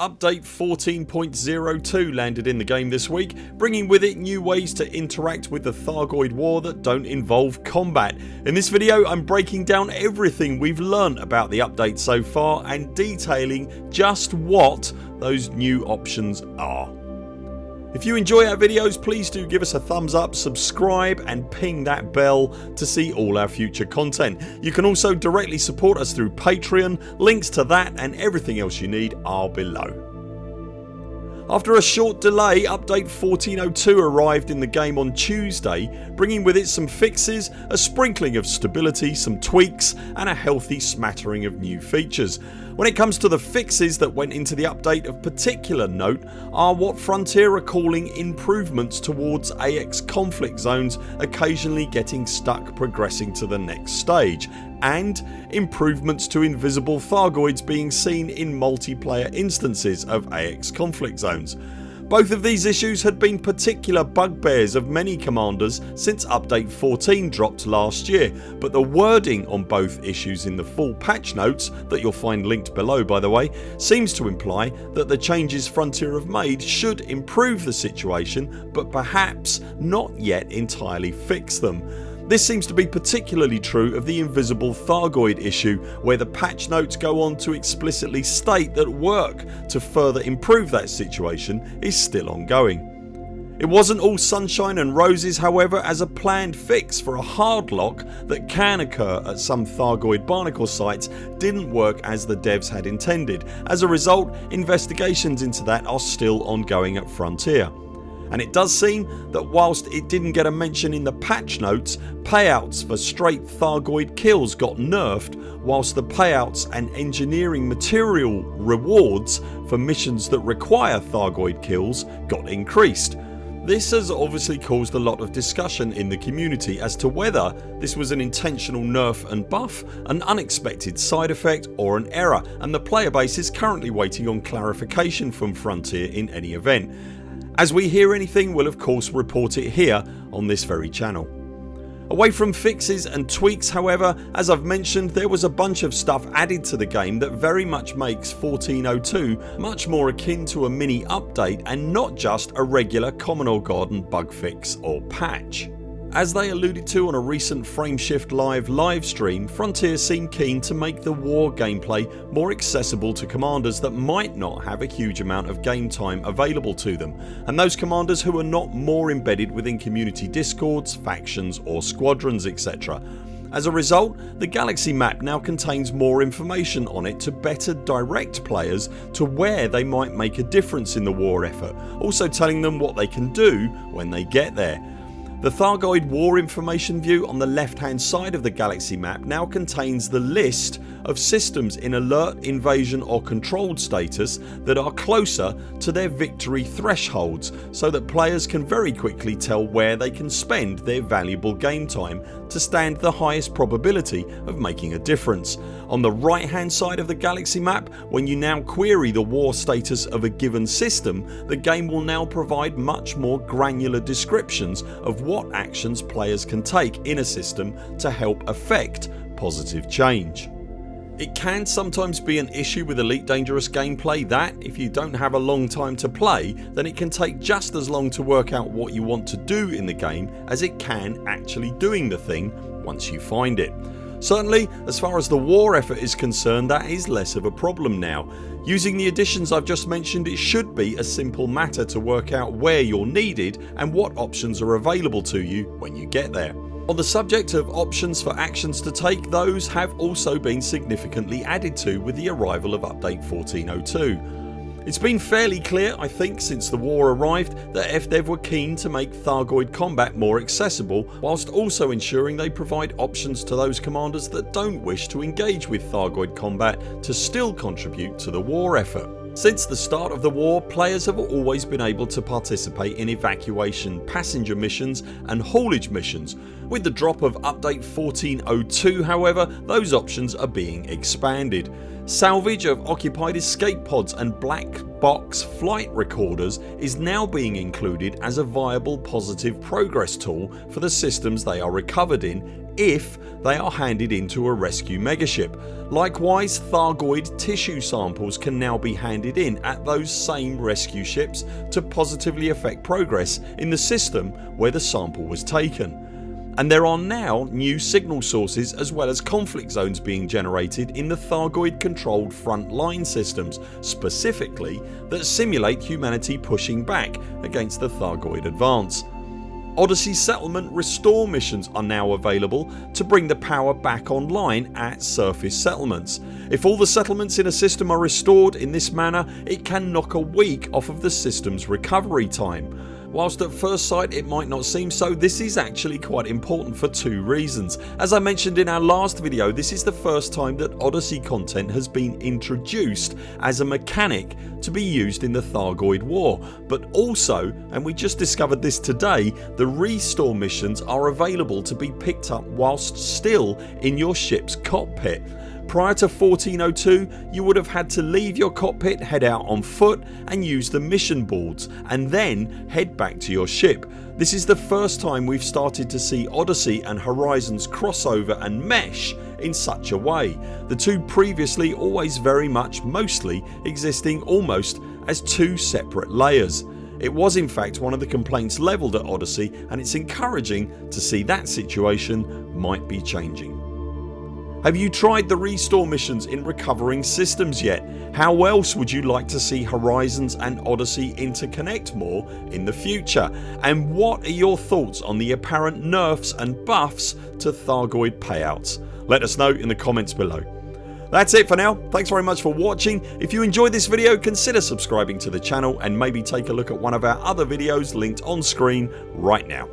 update 14.02 landed in the game this week bringing with it new ways to interact with the Thargoid war that don't involve combat. In this video I'm breaking down everything we've learnt about the update so far and detailing just what those new options are. If you enjoy our videos please do give us a thumbs up, subscribe and ping that bell to see all our future content. You can also directly support us through Patreon. Links to that and everything else you need are below. After a short delay update 1402 arrived in the game on Tuesday bringing with it some fixes, a sprinkling of stability, some tweaks and a healthy smattering of new features. When it comes to the fixes that went into the update of particular note are what Frontier are calling improvements towards AX conflict zones occasionally getting stuck progressing to the next stage and improvements to invisible Thargoids being seen in multiplayer instances of AX conflict zones. Both of these issues had been particular bugbears of many commanders since update 14 dropped last year but the wording on both issues in the full patch notes that you'll find linked below by the way seems to imply that the changes Frontier have made should improve the situation but perhaps not yet entirely fix them. This seems to be particularly true of the invisible Thargoid issue where the patch notes go on to explicitly state that work to further improve that situation is still ongoing. It wasn't all sunshine and roses however as a planned fix for a hard lock that can occur at some Thargoid barnacle sites didn't work as the devs had intended. As a result investigations into that are still ongoing at Frontier and it does seem that whilst it didn't get a mention in the patch notes payouts for straight Thargoid kills got nerfed whilst the payouts and engineering material rewards for missions that require Thargoid kills got increased. This has obviously caused a lot of discussion in the community as to whether this was an intentional nerf and buff, an unexpected side effect or an error and the player base is currently waiting on clarification from Frontier in any event as we hear anything we'll of course report it here on this very channel. Away from fixes and tweaks however as I've mentioned there was a bunch of stuff added to the game that very much makes 1402 much more akin to a mini update and not just a regular Commodore Garden bug fix or patch. As they alluded to on a recent Frameshift Live livestream Frontier seemed keen to make the war gameplay more accessible to commanders that might not have a huge amount of game time available to them and those commanders who are not more embedded within community discords, factions or squadrons etc. As a result the galaxy map now contains more information on it to better direct players to where they might make a difference in the war effort also telling them what they can do when they get there. The Thargoid war information view on the left hand side of the galaxy map now contains the list of systems in alert, invasion or controlled status that are closer to their victory thresholds so that players can very quickly tell where they can spend their valuable game time to stand the highest probability of making a difference. On the right hand side of the galaxy map when you now query the war status of a given system the game will now provide much more granular descriptions of what actions players can take in a system to help affect positive change. It can sometimes be an issue with Elite Dangerous gameplay that, if you don't have a long time to play then it can take just as long to work out what you want to do in the game as it can actually doing the thing once you find it. Certainly as far as the war effort is concerned that is less of a problem now. Using the additions I've just mentioned it should be a simple matter to work out where you're needed and what options are available to you when you get there. On the subject of options for actions to take those have also been significantly added to with the arrival of update 1402. It's been fairly clear I think since the war arrived that FDev were keen to make Thargoid combat more accessible whilst also ensuring they provide options to those commanders that don't wish to engage with Thargoid combat to still contribute to the war effort. Since the start of the war players have always been able to participate in evacuation passenger missions and haulage missions. With the drop of update 1402 however those options are being expanded. Salvage of occupied escape pods and black box flight recorders is now being included as a viable positive progress tool for the systems they are recovered in if they are handed into a rescue megaship. Likewise Thargoid tissue samples can now be handed in at those same rescue ships to positively affect progress in the system where the sample was taken and there are now new signal sources as well as conflict zones being generated in the Thargoid controlled front line systems specifically that simulate humanity pushing back against the Thargoid advance. Odyssey settlement restore missions are now available to bring the power back online at surface settlements. If all the settlements in a system are restored in this manner it can knock a week off of the systems recovery time. Whilst at first sight it might not seem so this is actually quite important for two reasons. As I mentioned in our last video this is the first time that Odyssey content has been introduced as a mechanic to be used in the Thargoid war but also and we just discovered this today the restore missions are available to be picked up whilst still in your ships cockpit. Prior to 1402 you would have had to leave your cockpit, head out on foot and use the mission boards and then head back to your ship. This is the first time we've started to see Odyssey and Horizons crossover and mesh in such a way, the two previously always very much mostly existing almost as two separate layers. It was in fact one of the complaints levelled at Odyssey and it's encouraging to see that situation might be changing. Have you tried the restore missions in recovering systems yet? How else would you like to see Horizons and Odyssey interconnect more in the future? And what are your thoughts on the apparent nerfs and buffs to Thargoid payouts? Let us know in the comments below. That's it for now. Thanks very much for watching. If you enjoyed this video consider subscribing to the channel and maybe take a look at one of our other videos linked on screen right now.